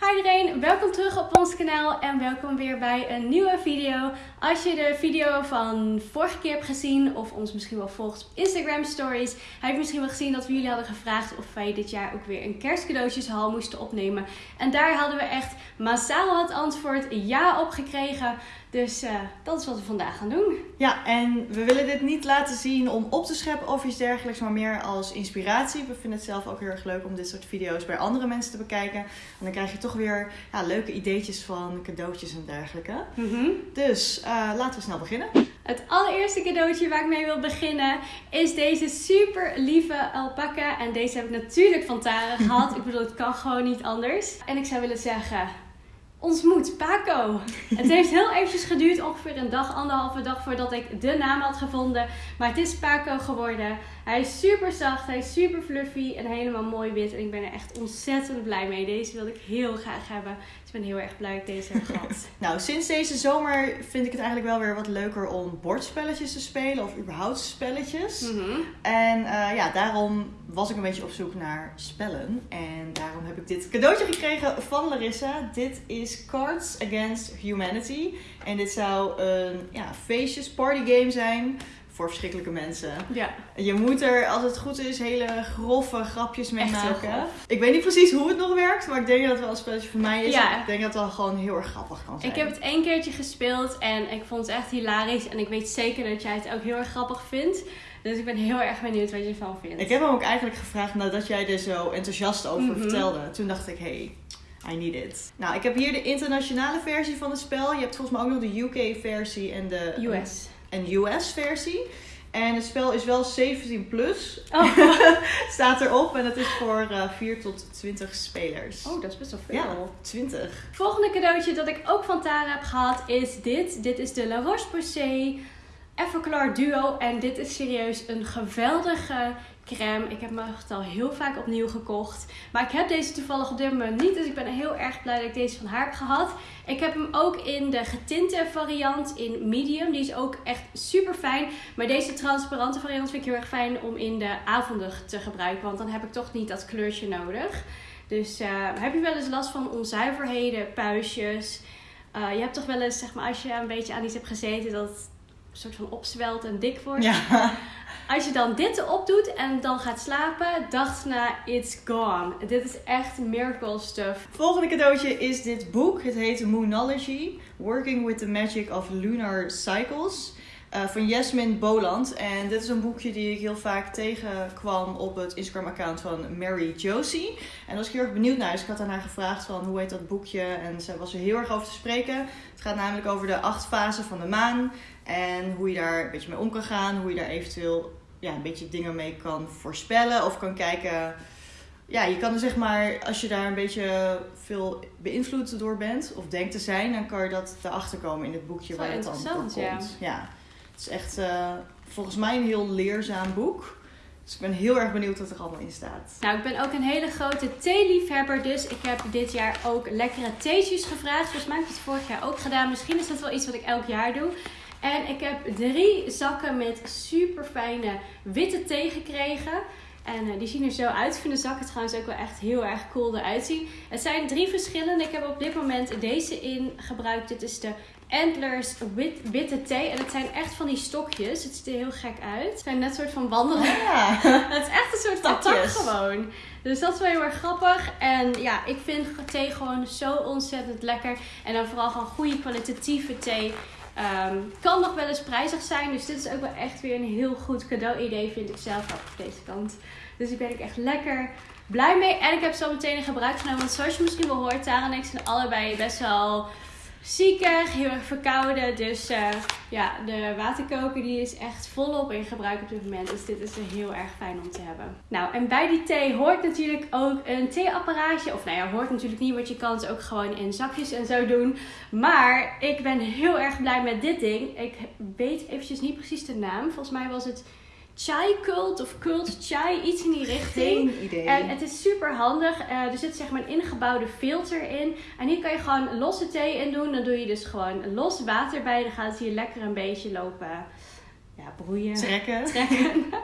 Hi iedereen, welkom terug op ons kanaal en welkom weer bij een nieuwe video. Als je de video van vorige keer hebt gezien of ons misschien wel volgt op Instagram stories, heb je misschien wel gezien dat we jullie hadden gevraagd of wij dit jaar ook weer een kerstcadeautjeshal moesten opnemen. En daar hadden we echt massaal het antwoord ja op gekregen. Dus uh, dat is wat we vandaag gaan doen. Ja, en we willen dit niet laten zien om op te scheppen of iets dergelijks, maar meer als inspiratie. We vinden het zelf ook heel erg leuk om dit soort video's bij andere mensen te bekijken. En dan krijg je toch weer ja, leuke ideetjes van cadeautjes en dergelijke. Mm -hmm. Dus uh, laten we snel beginnen. Het allereerste cadeautje waar ik mee wil beginnen is deze super lieve alpaca. En deze heb ik natuurlijk van Tara gehad. ik bedoel, het kan gewoon niet anders. En ik zou willen zeggen, ons moed, Paco. Het heeft heel eventjes geduurd, ongeveer een dag, anderhalve dag voordat ik de naam had gevonden. Maar het is Paco geworden. Hij is super zacht, hij is super fluffy en helemaal mooi wit. En ik ben er echt ontzettend blij mee. Deze wilde ik heel graag hebben. Ben heel erg blij dat ik deze heb gehad. nou, sinds deze zomer vind ik het eigenlijk wel weer wat leuker om bordspelletjes te spelen. Of überhaupt spelletjes. Mm -hmm. En uh, ja, daarom was ik een beetje op zoek naar spellen. En daarom heb ik dit cadeautje gekregen van Larissa. Dit is Cards Against Humanity. En dit zou een ja, feestjes, partygame zijn voor verschrikkelijke mensen. Ja. Je moet er, als het goed is, hele grove grapjes mee maken. Ik weet niet precies hoe het nog werkt, maar ik denk dat het wel een spelletje voor mij is. Ja. Ik denk dat het wel gewoon heel erg grappig kan zijn. Ik heb het één keertje gespeeld en ik vond het echt hilarisch. En ik weet zeker dat jij het ook heel erg grappig vindt. Dus ik ben heel erg benieuwd wat je ervan vindt. Ik heb hem ook eigenlijk gevraagd nadat jij er zo enthousiast over Mm -hmm. vertelde. Toen dacht ik, hey, I need it. Nou, ik heb hier de internationale versie van het spel. Je hebt volgens mij ook nog de UK-versie en de US. En US-versie. En het spel is wel 17 plus. Oh. Staat erop. En het is voor uh, 4 tot 20 spelers. Oh, dat is best wel veel. Ja, 20. Volgende cadeautje dat ik ook van Tara heb gehad is dit. Dit is de La Roche-Posay Everclar Duo. En dit is serieus een geweldige crème. Ik heb me echt al heel vaak opnieuw gekocht. Maar ik heb deze toevallig op dit moment niet. Dus ik ben heel erg blij dat ik deze van haar heb gehad. Ik heb hem ook in de getinte variant in medium. Die is ook echt super fijn. Maar deze transparante variant vind ik heel erg fijn om in de avonden te gebruiken. Want dan heb ik toch niet dat kleurtje nodig. Dus uh, heb je wel eens last van onzuiverheden, puistjes? Uh, je hebt toch wel eens, zeg maar, als je een beetje aan iets hebt gezeten, dat soort van opzwelt en dik wordt. Ja. Als je dan dit erop doet en dan gaat slapen, dag na, it's gone. Dit is echt miracle stuff. Volgende cadeautje is dit boek. Het heet Moonology, Working with the Magic of Lunar Cycles. Uh, van Jasmine Boland. En dit is een boekje die ik heel vaak tegenkwam op het Instagram-account van Mary Josie. En daar was ik heel erg benieuwd naar. Dus ik had aan haar gevraagd van hoe heet dat boekje. En ze was er heel erg over te spreken. Het gaat namelijk over de acht fasen van de maan. En hoe je daar een beetje mee om kan gaan. Hoe je daar eventueel ja, een beetje dingen mee kan voorspellen. Of kan kijken. Ja, je kan er zeg maar, als je daar een beetje veel beïnvloed door bent. Of denkt te zijn. Dan kan je dat erachter komen in het boekje waar het dan voor komt. Ja. ja. Het is echt uh, volgens mij een heel leerzaam boek. Dus ik ben heel erg benieuwd wat er allemaal in staat. Nou, ik ben ook een hele grote theeliefhebber. Dus ik heb dit jaar ook lekkere theetjes gevraagd. Volgens mij heb ik het vorig jaar ook gedaan. Misschien is dat wel iets wat ik elk jaar doe. En ik heb drie zakken met super fijne witte thee gekregen. En uh, die zien er zo uit. Ik vind de zakken trouwens ook wel echt heel erg cool eruit zien. Het zijn drie verschillende. Ik heb op dit moment deze in gebruikt. Dit is de Antlers wit, witte thee. En het zijn echt van die stokjes. Het ziet er heel gek uit. Het zijn net een soort van wandelen. Ja. het is echt een soort van tak gewoon. Dus dat is wel heel erg grappig. En ja, ik vind thee gewoon zo ontzettend lekker. En dan vooral gewoon goede kwalitatieve thee. Um, kan nog wel eens prijzig zijn. Dus dit is ook wel echt weer een heel goed cadeau-idee, vind ik zelf ook op deze kant. Dus ik ben ik echt lekker blij mee. En ik heb zo meteen in gebruik genomen. Want zoals je misschien wel hoort, Tara en ik zijn allebei best wel ziekig, heel erg verkouden. Dus uh, ja, de waterkoker die is echt volop in gebruik op dit moment. Dus dit is heel erg fijn om te hebben. Nou, en bij die thee hoort natuurlijk ook een theeapparaatje. Of nou ja, hoort natuurlijk niet, want je kan het ook gewoon in zakjes en zo doen. Maar ik ben heel erg blij met dit ding. Ik weet eventjes niet precies de naam. Volgens mij was het chai cult of cult chai, iets in die richting. Geen idee. En het is super handig. Uh, er zit zeg maar een ingebouwde filter in. En hier kan je gewoon losse thee in doen. Dan doe je dus gewoon los water bij. Dan gaat het hier lekker een beetje lopen ja, broeien. Trekken. Trekken.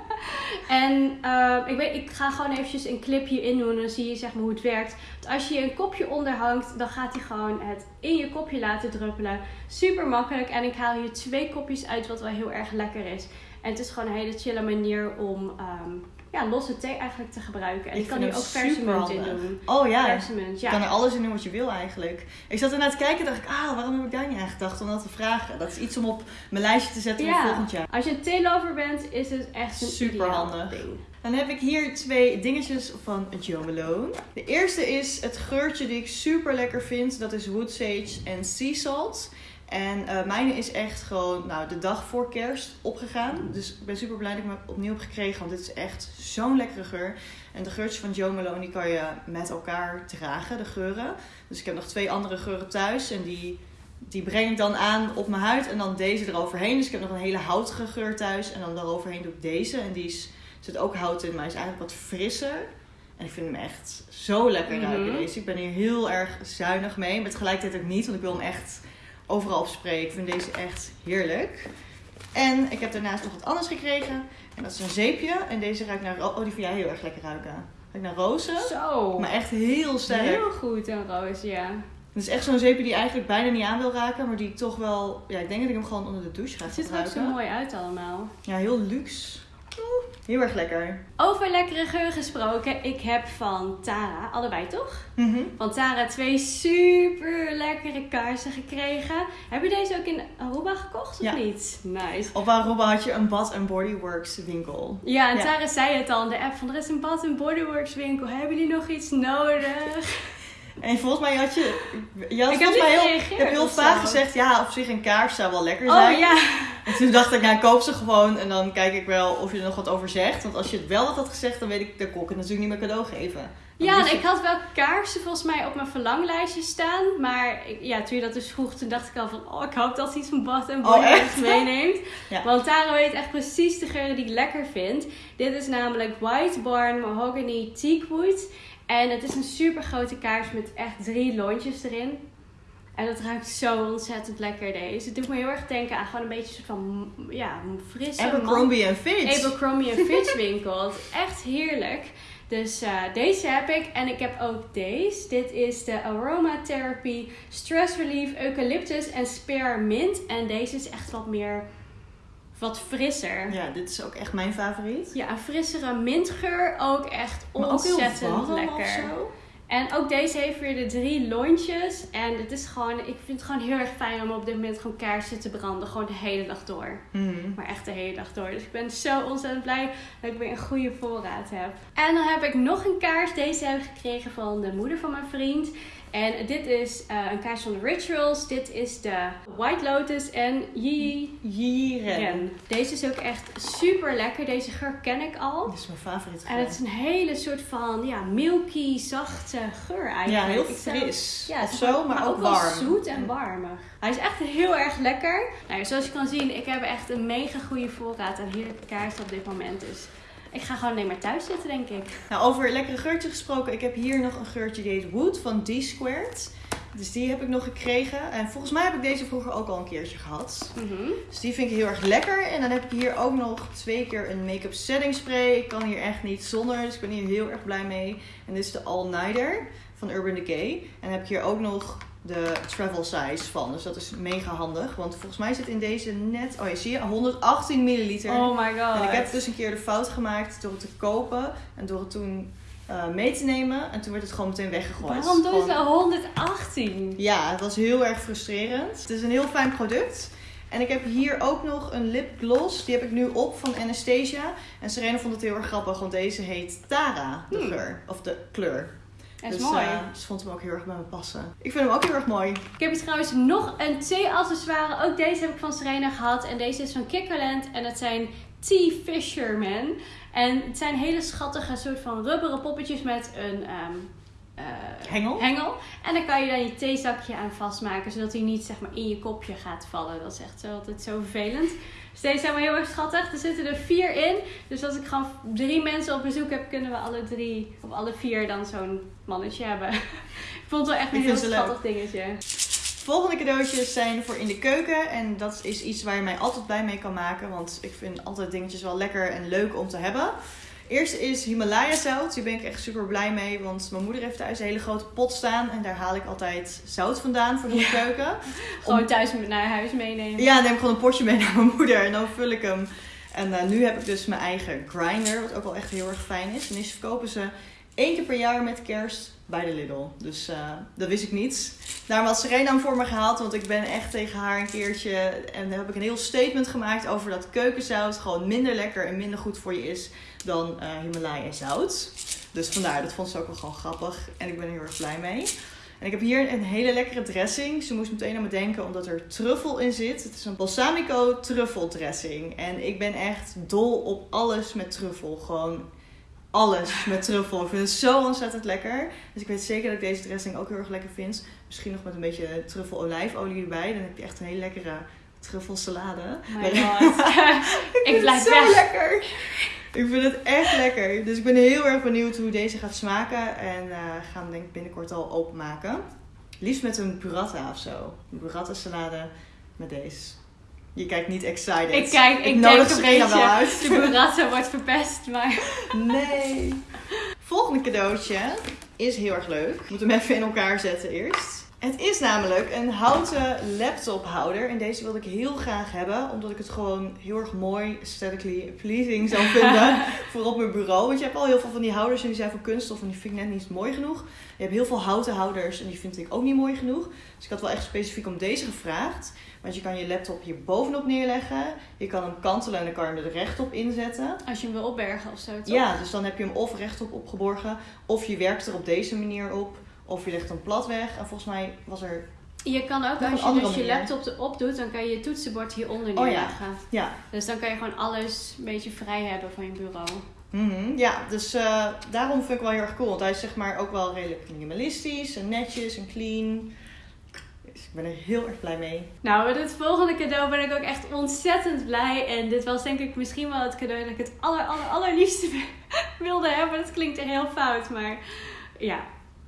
En uh, ik, weet, ik ga gewoon eventjes een clipje in doen en dan zie je zeg maar hoe het werkt. Want als je een kopje onderhangt, dan gaat hij gewoon het in je kopje laten druppelen. Super makkelijk. En ik haal hier twee kopjes uit, wat wel heel erg lekker is. En het is gewoon een hele chille manier om um, ja, losse thee eigenlijk te gebruiken. En ik kan hier ook verse munt in doen. Oh ja. Ja. Je kan er alles in doen wat je wil eigenlijk. Ik zat ernaar te kijken en dacht ik, ah, waarom heb ik daar niet aan gedacht om dat te vragen? Dat is iets om op mijn lijstje te zetten voor volgend jaar. Als je een theelover bent, is het echt een super handig. Ding. Dan heb ik hier twee dingetjes van Malone. De eerste is het geurtje die ik super lekker vind. Dat is Wood Sage en Sea Salt. En uh, mijne is echt gewoon nou, de dag voor kerst opgegaan. Dus ik ben super blij dat ik me opnieuw heb gekregen. Want dit is echt zo'n lekkere geur. En de geurtjes van Joe Malone die kan je met elkaar dragen, de geuren. Dus ik heb nog twee andere geuren thuis. En die, die breng ik dan aan op mijn huid. En dan deze eroverheen. Dus ik heb nog een hele houtige geur thuis. En dan daaroverheen doe ik deze. En die is, zit ook hout in, maar is eigenlijk wat frisser. En ik vind hem echt zo lekker ruiken mm deze. Ik ben hier heel erg zuinig mee. Maar tegelijkertijd ook niet, want ik wil hem echt overal op spreken. Ik vind deze echt heerlijk. En ik heb daarnaast nog wat anders gekregen. En dat is een zeepje. En deze ruikt naar... Oh, die vind jij heel erg lekker ruiken. Ruikt naar rozen. Zo. Maar echt heel sterk. Heel goed, een roos, ja. Het is echt zo'n zeepje die eigenlijk bijna niet aan wil raken. Maar die toch wel... Ja, ik denk dat ik hem gewoon onder de douche ga gebruiken. Het ziet er ook zo mooi uit allemaal. Ja, heel luxe. Heel erg lekker. Over lekkere geur gesproken. Ik heb van Tara, allebei toch? Mm Van Tara twee super lekkere kaarsen gekregen. Heb je deze ook in Aruba gekocht of ja. niet? Nice. Op Aruba had je een Bath Body Works winkel. Ja, en Tara zei het al in de app van er is een Bath Body Works winkel. Hebben jullie nog iets nodig? En volgens mij had je. Je had volgens mij heel, je hebt heel vaak gezegd: ja, op zich een kaars zou wel lekker oh, zijn. Oh ja. En toen dacht ik, nou, koop ze gewoon en dan kijk ik wel of je er nog wat over zegt. Want als je het wel had gezegd, dan weet ik, dan kon ik het natuurlijk niet meer cadeau geven. ja, en ik had wel kaarsen volgens mij op mijn verlanglijstje staan. Maar ja, toen je dat dus vroeg, toen dacht ik al van... Oh, ik hoop dat ze iets van Bad en oh, meeneemt. ja. Want Tara weet echt precies de geuren die ik lekker vind. Dit is namelijk White Barn Mahogany Teakwood. En het is een super grote kaars met echt drie lontjes erin. En dat ruikt zo ontzettend lekker deze. Het doet me heel erg denken aan gewoon een beetje een soort van ja, frisse... Abercrombie en Fitch. Abercrombie en Fitch winkel. echt heerlijk. Dus uh, deze heb ik. En ik heb ook deze. Dit is de Aromatherapy Stress Relief Eucalyptus en Spearmint. En deze is echt wat meer wat frisser. Ja, dit is ook echt mijn favoriet. Ja, een frissere mintgeur. Ook echt ontzettend ook lekker. En ook deze heeft weer de drie lontjes. En het is gewoon, ik vind het gewoon heel erg fijn om op dit moment gewoon kaarsen te branden. Gewoon de hele dag door. Mhm. Maar echt de hele dag door. Dus ik ben zo ontzettend blij dat ik weer een goede voorraad heb. En dan heb ik nog een kaars. Deze heb ik gekregen van de moeder van mijn vriend. En dit is uh, een kaars van de Rituals. Dit is de White Lotus en Yi Yiren. Deze is ook echt super lekker. Deze geur ken ik al. Dit is mijn favoriet geur. En het is een hele soort van ja, milky, zachte geur eigenlijk. Ja, heel fris. ja, of zo, maar, ook, warm. zoet en warmig. Hij is echt heel erg lekker. Nou, zoals je kan zien, ik heb echt een mega goede voorraad aan heerlijke kaarsen op dit moment. Dus ik ga gewoon alleen maar thuis zitten, denk ik. Nou, over lekkere geurtje gesproken. Ik heb hier nog een geurtje die heet Wood van D-Squared. Dus die heb ik nog gekregen. En volgens mij heb ik deze vroeger ook al een keertje gehad. Mhm. Dus die vind ik heel erg lekker. En dan heb ik hier ook nog twee keer een make-up setting spray. Ik kan hier echt niet zonder. Dus ik ben hier heel erg blij mee. En dit is de All Nighter van Urban Decay. En dan heb ik hier ook nog de travel size van. Dus dat is mega handig. Want volgens mij zit in deze net, oh je ziet 118 milliliter. Oh my god. En ik heb dus een keer de fout gemaakt door het te kopen en door het toen uh, mee te nemen. En toen werd het gewoon meteen weggegooid. Waarom doen ze 118? Ja, het was heel erg frustrerend. Het is een heel fijn product. En ik heb hier ook nog een lipgloss. Die heb ik nu op van Anastasia. En Serena vond het heel erg grappig, want deze heet Tara, de geur. Hmm. Of de kleur. Is dus, mooi. Uh, ze vond hem ook heel erg bij me passen. Ik vind hem ook heel erg mooi. Ik heb hier trouwens nog een thee-accessoire. Ook deze heb ik van Serena gehad. En deze is van Kikkerland. En dat zijn Tea Fisherman. En het zijn hele schattige soort van rubberen poppetjes met een... Um, uh, hengel. hengel. En dan kan je dan je theezakje aan vastmaken, zodat hij niet zeg maar in je kopje gaat vallen. Dat is echt zo, altijd zo vervelend. Dus deze zijn wel heel erg schattig. Er zitten er vier in. Dus als ik gewoon drie mensen op bezoek heb, kunnen we alle drie, of alle vier dan zo'n mannetje hebben. ik vond het wel echt een heel schattig dingetje. Volgende cadeautjes zijn voor in de keuken. En dat is iets waar je mij altijd blij mee kan maken. Want ik vind altijd dingetjes wel lekker en leuk om te hebben. Eerste is Himalaya zout. Daar ben ik echt super blij mee. Want mijn moeder heeft thuis een hele grote pot staan. En daar haal ik altijd zout vandaan voor de Ja. keuken. Gewoon thuis naar huis meenemen. Ja, neem ik gewoon een potje mee naar mijn moeder. En dan vul ik hem. En eh, nu heb ik dus mijn eigen grinder. Wat ook wel echt heel erg fijn is. En die verkopen ze één keer per jaar met kerst bij de Lidl. Dus eh, dat wist ik niet. Daarom had Serena hem voor me gehaald. Want ik ben echt tegen haar een keertje... En dan heb ik een heel statement gemaakt over dat keukenzout gewoon minder lekker en minder goed voor je is dan eh Himalaya zout. Dus vandaar, dat vond ze ook wel gewoon grappig. En ik ben er heel erg blij mee. En ik heb hier een hele lekkere dressing. Ze moest meteen aan me denken omdat er truffel in zit. Het is een balsamico truffeldressing. En ik ben echt dol op alles met truffel. Gewoon alles met truffel. Ik vind het zo ontzettend lekker. Dus ik weet zeker dat ik deze dressing ook heel erg lekker vind. Misschien nog met een beetje truffel olijfolie erbij. Dan heb je echt een hele lekkere truffelsalade. Oh my god. ik vind blijf het zo weg. lekker. Ik vind het echt lekker. Dus ik ben heel erg benieuwd hoe deze gaat smaken. En eh gaan hem denk ik binnenkort al openmaken. Liefst met een burrata of zo. Een burrata salade met deze. Je kijkt niet excited. Ik kijk, ik, nodig een Serena wel uit. de burrata wordt verpest, maar... Nee. Volgende cadeautje is heel erg leuk. Ik moet hem even in elkaar zetten eerst. Het is namelijk een houten laptophouder. En deze wilde ik heel graag hebben. Omdat ik het gewoon heel erg mooi, aesthetically pleasing zou vinden. voor op mijn bureau. Want je hebt al heel veel van die houders en die zijn van kunststof. En die vind ik net niet mooi genoeg. Je hebt heel veel houten houders en die vind ik ook niet mooi genoeg. Dus ik had wel echt specifiek om deze gevraagd. Want je kan je laptop hier bovenop neerleggen. Je kan hem kantelen en dan kan je hem er rechtop inzetten. Als je hem wil opbergen of zo, toch? Ja, dus dan heb je hem of rechtop opgeborgen, of je werkt er op deze manier op, of je legt hem plat weg. En volgens mij was er. Je kan ook, als je dus je laptop erop doet, dan kan je je toetsenbord hieronder Oh ja. neerleggen. Ja, Dus dan kan je gewoon alles een beetje vrij hebben van je bureau. mhm, ja dus eh, daarom vind ik wel heel erg cool. Want hij is zeg maar ook wel redelijk minimalistisch en netjes en clean. Dus ik ben er heel erg blij mee. Nou, met het volgende cadeau ben ik ook echt ontzettend blij. En dit was denk ik misschien wel het cadeau dat ik het aller, aller, allerliefste wilde hebben. Dat klinkt echt heel fout, maar ja,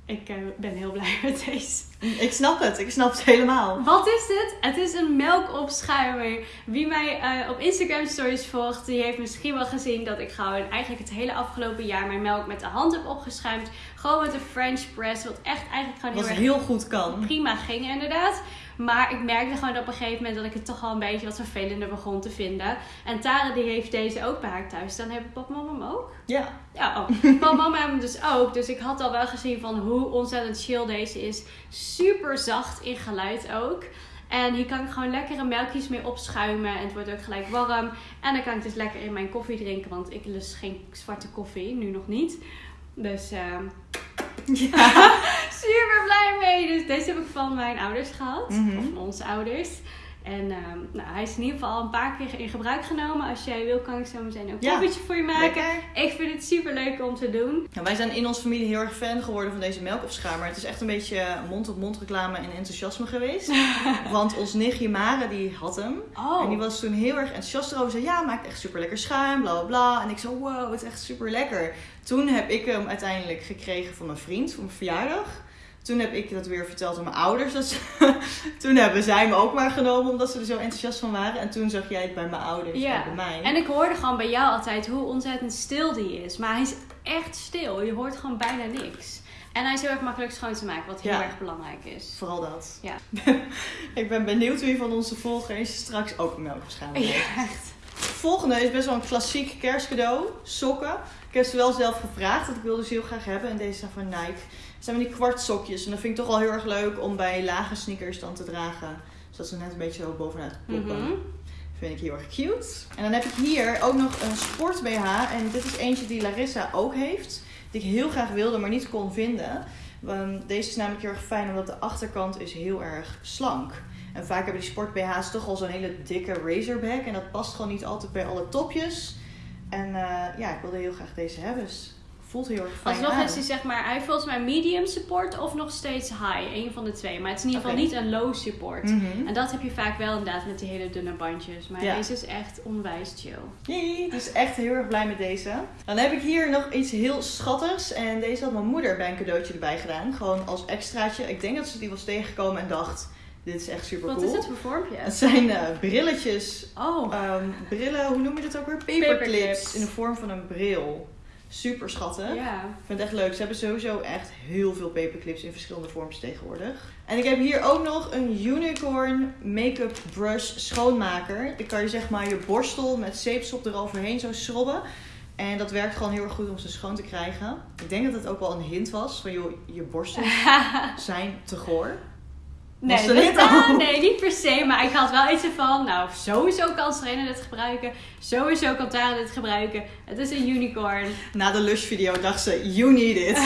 ik eh, ben heel blij met deze. Ik snap het, ik snap het helemaal. Wat is dit? Het is een melkopschuimer. Wie mij eh, op Instagram stories volgt, die heeft misschien wel gezien dat ik gewoon eigenlijk het hele afgelopen jaar mijn melk met de hand heb opgeschuimd. Gewoon met een French press, wat echt eigenlijk gewoon Wat heel erg heel goed kan. prima ging inderdaad. Maar ik merkte gewoon op een gegeven moment dat ik het toch al een beetje wat vervelender begon te vinden. En Tara die heeft deze ook bij haar thuis. Dan hebben papa en mama hem ook. Ja, Ja, oh. Papa en mama hebben hem dus ook. Dus ik had al wel gezien van hoe ontzettend chill deze is. Super zacht in geluid ook. En hier kan ik gewoon lekkere melkjes mee opschuimen. En het wordt ook gelijk warm. En dan kan ik dus lekker in mijn koffie drinken. Want ik lust geen zwarte koffie. Nu nog niet. Dus ehm ja. super blij mee. Dus deze heb ik van mijn ouders gehad. Mhm. Of van onze ouders. En ehm, nou, hij is in ieder geval al een paar keer in gebruik genomen. Als jij wil, kan ik zo meteen ook een Ja, koffietje voor je maken. lekker. Ik vind het super leuk om te doen. Nou, wij zijn in onze familie heel erg fan geworden van deze melkopschuimer. Het is echt een beetje mond-op-mond reclame en enthousiasme geweest. Want ons nichtje Mare, die had hem. Oh, En die was toen heel erg enthousiast erover. Zei, ja, maakt echt super lekker schuim, bla bla bla. En ik zo, wow, het is echt super lekker. Toen heb ik hem uiteindelijk gekregen van mijn vriend voor mijn verjaardag. Toen heb ik dat weer verteld aan mijn ouders. Toen hebben zij hem ook maar genomen omdat ze er zo enthousiast van waren. En toen zag jij het bij mijn ouders Ja. en bij mij. en ik hoorde gewoon bij jou altijd hoe ontzettend stil die is. Maar hij is echt stil. Je hoort gewoon bijna niks. En hij is heel erg makkelijk schoon te maken, wat heel Ja. erg belangrijk is. Vooral dat. Ja. ik ben benieuwd wie van onze volgers straks ook een melkopschuimer heeft. Ja, echt. Volgende is best wel een klassiek kerstcadeau. Sokken. Ik heb ze wel zelf gevraagd. Dat ik wilde ze heel graag hebben. En deze zijn van Nike. Het zijn van die kwartsokjes. En dat vind ik toch wel heel erg leuk om bij lage sneakers dan te dragen. Zodat ze net een beetje zo bovenuit poppen. Mhm. Vind ik heel erg cute. En dan heb ik hier ook nog een sport BH. En dit is eentje die Larissa ook heeft. Die ik heel graag wilde, maar niet kon vinden. Want deze is namelijk heel erg fijn, omdat de achterkant is heel erg slank. En vaak hebben die sport BH's toch al zo'n hele dikke razorback. En dat past gewoon niet altijd bij alle topjes. En eh, ja, ik wilde heel graag deze hebben. Voelt heel erg fijn Alsnog aan. is hij zeg maar, hij volgens mij medium support of nog steeds high. Een van de twee. Maar het is in ieder geval niet een low support. Mhm. En dat heb je vaak wel inderdaad met die hele dunne bandjes. Maar Ja. deze is echt onwijs chill. Jee, dus echt heel erg blij met deze. Dan heb ik hier nog iets heel schattigs. En deze had mijn moeder bij een cadeautje erbij gedaan. Gewoon als extraatje. Ik denk dat ze die was tegengekomen en dacht... Dit is echt super Wat cool. is het voor vormpje? Het zijn eh, brilletjes. Oh, Ehm, brillen, hoe noem je dat ook weer? Paperclips. Paperclips. In de vorm van een bril. Super schattig. ja. Ik vind het echt leuk. Ze hebben sowieso echt heel veel paperclips in verschillende vorms tegenwoordig. En ik heb hier ook nog een Unicorn Make-up Brush schoonmaker. Dan kan je zeg maar je borstel met zeepsop eroverheen zo schrobben. En dat werkt gewoon heel erg goed om ze schoon te krijgen. Ik denk dat het ook wel een hint was van joh, je borstels zijn te goor. Was Nee, niet ah, nee, niet per se. Maar ik had wel iets van, nou, sowieso kan Serena dit gebruiken. Sowieso kan Tara dit gebruiken. Het is een unicorn. Na de Lush video dacht ze, you need it.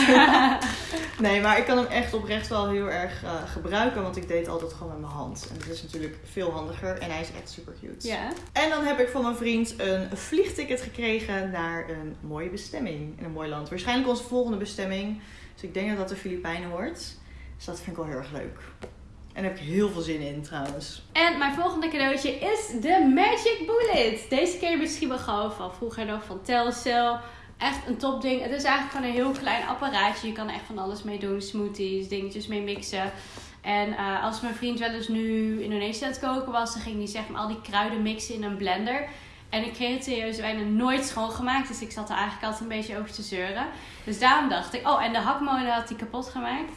nee, maar ik kan hem echt oprecht wel heel erg eh, gebruiken. Want ik deed altijd gewoon met mijn hand. En dat is natuurlijk veel handiger. En hij is echt super cute. Ja. En dan heb ik van mijn vriend een vliegticket gekregen naar een mooie bestemming in een mooi land. Waarschijnlijk onze volgende bestemming. Dus ik denk dat dat de Filipijnen wordt. Dus dat vind ik wel heel erg leuk. En daar heb ik heel veel zin in trouwens. En mijn volgende cadeautje is de Magic Bullet. Deze je misschien wel gewoon van vroeger nog van Telcel. Echt een topding. Het is eigenlijk gewoon een heel klein apparaatje. Je kan er echt van alles mee doen. Smoothies, dingetjes mee mixen. En eh, als mijn vriend wel eens nu Indonesië aan het koken was, dan ging hij zeg maar al die kruiden mixen in een blender. En ik kreeg het serieus bijna nooit schoongemaakt. Dus ik zat er eigenlijk altijd een beetje over te zeuren. Dus daarom dacht ik, oh, en de hakmolen had hij kapot gemaakt.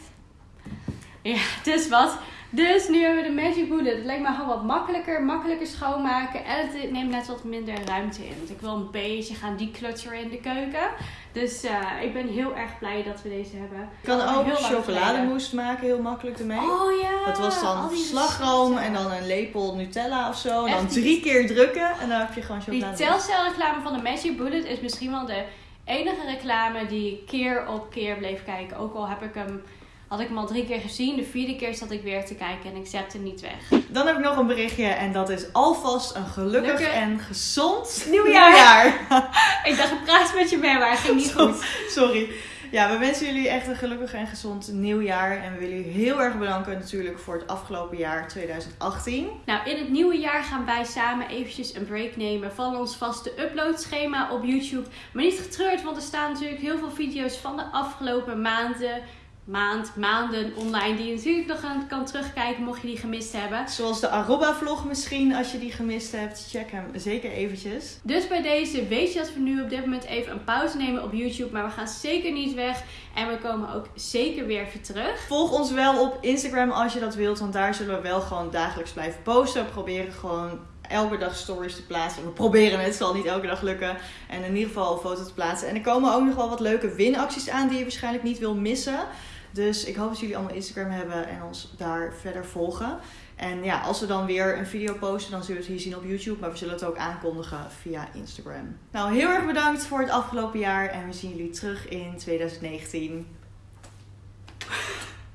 Ja, dus wat. Dus nu hebben we de Magic Bullet. Het lijkt me gewoon wat makkelijker, makkelijker schoonmaken. En het neemt net wat minder ruimte in. Want ik wil een beetje gaan declutteren in de keuken. Dus eh, ik ben heel erg blij dat we deze hebben. Je kan ook chocolademousse maken, heel makkelijk ermee. Oh ja. Dat was dan die slagroom en dan een lepel Nutella of zo. En dan die- drie keer drukken en dan heb je gewoon Die chocolademousse. Telcel reclame van de Magic Bullet is misschien wel de enige reclame die ik keer op keer bleef kijken. Ook al heb ik hem, had ik hem al drie keer gezien. De vierde keer zat ik weer te kijken en ik zette hem niet weg. Dan heb ik nog een berichtje en dat is alvast een gelukkig Gelukkig. en gezond Nieuwjaar. nieuwjaar. Ik dacht, ik praat met je mee, maar het ging niet goed. Sorry. Ja, we wensen jullie echt een gelukkig en gezond nieuwjaar. En we willen jullie heel erg bedanken natuurlijk voor het afgelopen jaar 2018. Nou, in het nieuwe jaar gaan wij samen eventjes een break nemen van ons vaste uploadschema op YouTube. Maar niet getreurd, want er staan natuurlijk heel veel video's van de afgelopen maanden, maand, maanden online. Die je natuurlijk nog aan kan terugkijken mocht je die gemist hebben. Zoals de Aruba vlog misschien, als je die gemist hebt. Check hem zeker eventjes. Dus bij deze weet je dat we nu op dit moment even een pauze nemen op YouTube. Maar we gaan zeker niet weg. En we komen ook zeker weer even terug. Volg ons wel op Instagram als je dat wilt, want daar zullen we wel gewoon dagelijks blijven posten. We proberen gewoon elke dag stories te plaatsen. We proberen het, het zal niet elke dag lukken. En in ieder geval een foto te plaatsen. En er komen ook nog wel wat leuke winacties aan die je waarschijnlijk niet wil missen. Dus ik hoop dat jullie allemaal Instagram hebben en ons daar verder volgen. En ja, als we dan weer een video posten, dan zullen we het hier zien op YouTube. Maar we zullen het ook aankondigen via Instagram. Nou, heel erg bedankt voor het afgelopen jaar. En we zien jullie terug in 2019.